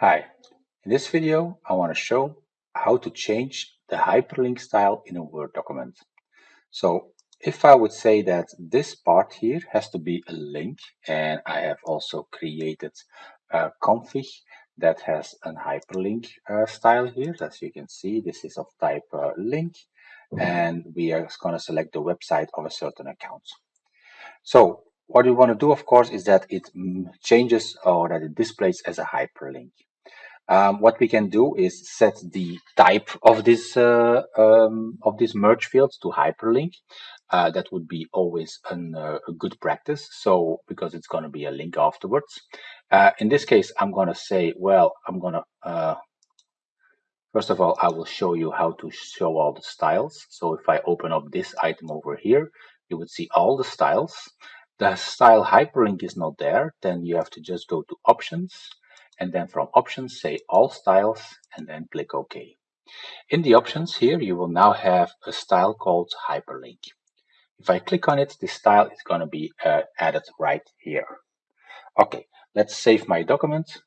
Hi, in this video I want to show how to change the hyperlink style in a Word document. So if I would say that this part here has to be a link and I have also created a config that has a hyperlink uh, style here. As you can see, this is of type uh, link and we are going to select the website of a certain account. So what we want to do, of course, is that it mm, changes or that it displays as a hyperlink. Um, what we can do is set the type of this uh, um, of this merge field to hyperlink. Uh, that would be always an, uh, a good practice. So because it's going to be a link afterwards. Uh, in this case, I'm going to say, well, I'm going to uh, First of all, I will show you how to show all the styles. So if I open up this item over here, you would see all the styles. The style hyperlink is not there, then you have to just go to options and then from options say all styles and then click OK. In the options here, you will now have a style called hyperlink. If I click on it, this style is going to be uh, added right here. Okay, let's save my document.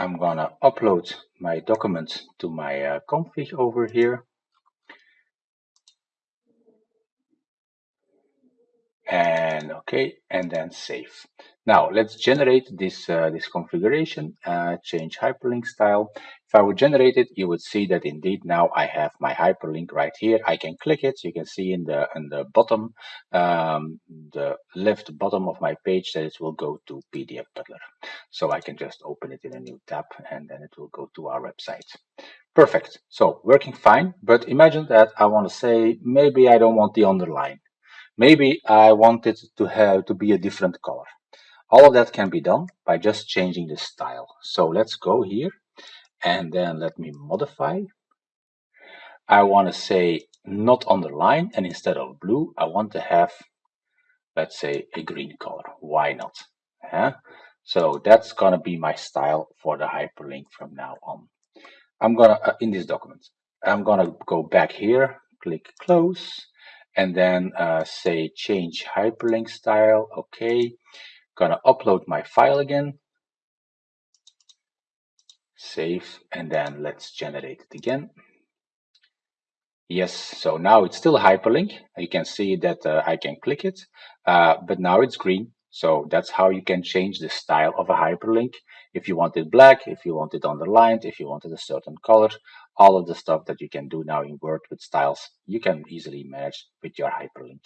I'm gonna upload my document to my uh, config over here. And okay and then save. Now let's generate this uh, this configuration uh, change hyperlink style. If I would generate it you would see that indeed now I have my hyperlink right here. I can click it. You can see in the in the bottom um, the left bottom of my page that it will go to PDF Butler. So I can just open it in a new tab and then it will go to our website. Perfect. So working fine but imagine that I want to say maybe I don't want the underline Maybe I want it to have to be a different color. All of that can be done by just changing the style. So let's go here and then let me modify. I want to say not underline and instead of blue, I want to have, let's say a green color. Why not? So that's going to be my style for the hyperlink from now on. I'm going to, uh, in this document, I'm going to go back here, click close and then uh, say change hyperlink style. Okay, gonna upload my file again. Save, and then let's generate it again. Yes, so now it's still a hyperlink. You can see that uh, I can click it, uh, but now it's green. So that's how you can change the style of a hyperlink. If you want it black, if you want it underlined, if you wanted a certain color, all of the stuff that you can do now in Word with styles, you can easily manage with your hyperlink.